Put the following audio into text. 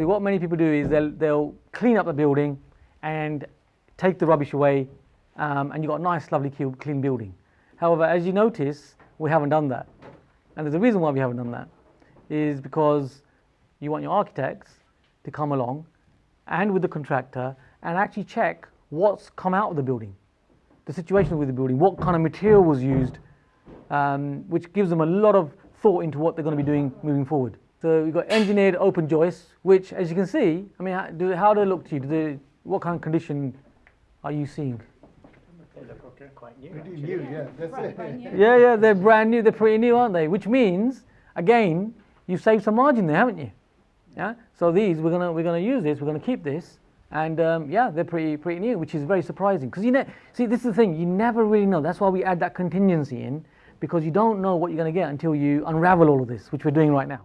So what many people do is they'll, they'll clean up the building and take the rubbish away um, and you've got a nice lovely clean building. However, as you notice, we haven't done that. And there's a reason why we haven't done that, is because you want your architects to come along and with the contractor and actually check what's come out of the building, the situation with the building, what kind of material was used, um, which gives them a lot of thought into what they're going to be doing moving forward. So we've got engineered open joists, which, as you can see, I mean, how do, how do they look to you? Do they, what kind of condition are you seeing? They look quite new, Pretty actually. new, yeah, that's Right, it. brand new. Yeah, yeah, they're brand new, they're pretty new, aren't they? Which means, again, you've saved some margin there, haven't you? Yeah. So these, we're gonna we're gonna use this, we're gonna keep this, and um, yeah, they're pretty pretty new, which is very surprising. Because you know, see, this is the thing, you never really know. That's why we add that contingency in, because you don't know what you're gonna get until you unravel all of this, which we're doing right now.